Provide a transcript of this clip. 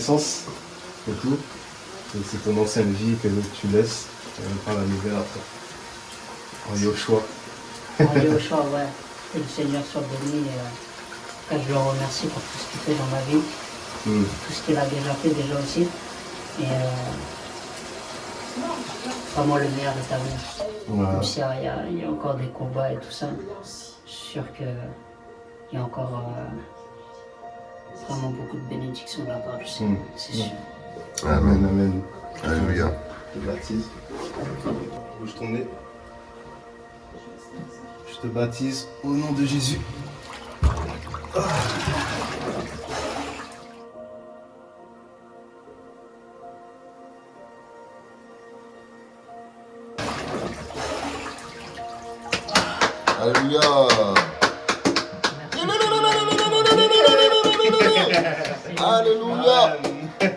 naissance et tout. C'est ton ancienne vie que tu laisses prend la nouvelle après. En Yoshua. En Yoshua, ouais. Que le Seigneur soit béni. Et, euh, je le remercie pour tout ce qu'il fait dans ma vie. Hmm. Tout ce qu'il a déjà fait déjà aussi. Et euh, vraiment le meilleur est à venir. Même s'il y a encore des combats et tout ça, je suis sûr qu'il y a encore euh, vraiment beaucoup de bénédictions de la part du Seigneur, c'est sûr. Amen, amen. Alléluia. Je te baptise. Bouge ton nez. Je te baptise au nom de Jésus. Alléluia. Hallelujah.